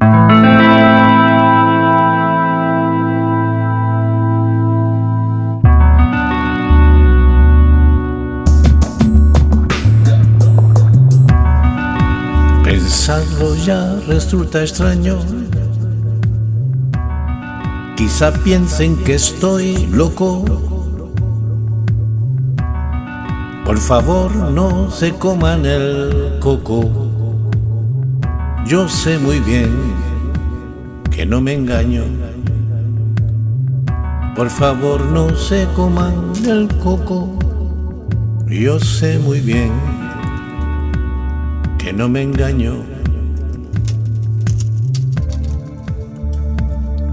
Pensarlo ya resulta extraño. Quizá piensen que estoy loco. Por favor, no se coman el coco. Yo sé muy bien que no me engaño. Por favor, no se coman el coco. Yo sé muy bien que no me engaño.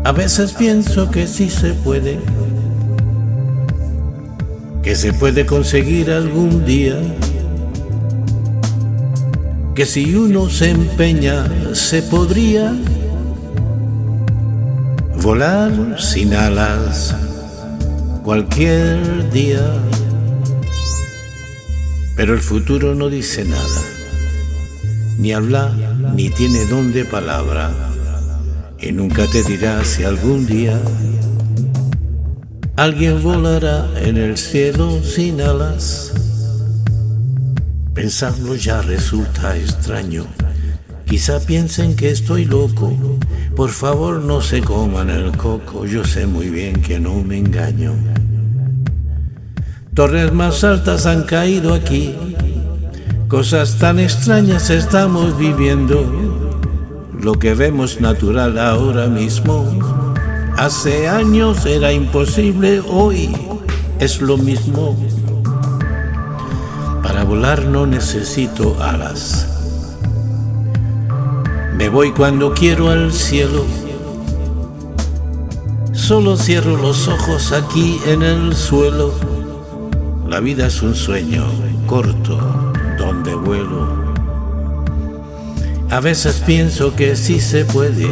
A veces pienso que sí se puede, que se puede conseguir algún día, que si uno se empeña se podría volar sin alas cualquier día. Pero el futuro no dice nada, ni habla, ni tiene don de palabra, y nunca te dirá si algún día alguien volará en el cielo sin alas. Pensarlo ya resulta extraño, quizá piensen que estoy loco, por favor no se coman el coco, yo sé muy bien que no me engaño. Torres más altas han caído aquí, cosas tan extrañas estamos viviendo. Lo que vemos natural ahora mismo, hace años era imposible, hoy es lo mismo. Para volar no necesito alas. Me voy cuando quiero al cielo. Solo cierro los ojos aquí en el suelo la vida es un sueño corto donde vuelo. A veces pienso que sí se puede,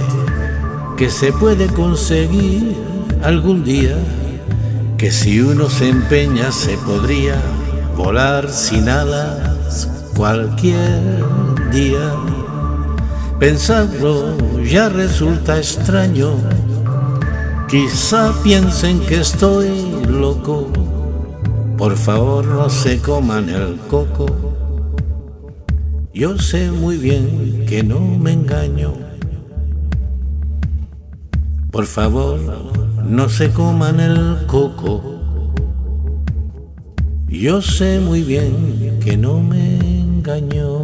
que se puede conseguir algún día, que si uno se empeña se podría volar sin alas cualquier día. Pensarlo ya resulta extraño, quizá piensen que estoy loco por favor no se coman el coco. Yo sé muy bien que no me engaño. Por favor no se coman el coco. Yo sé muy bien que no me engaño.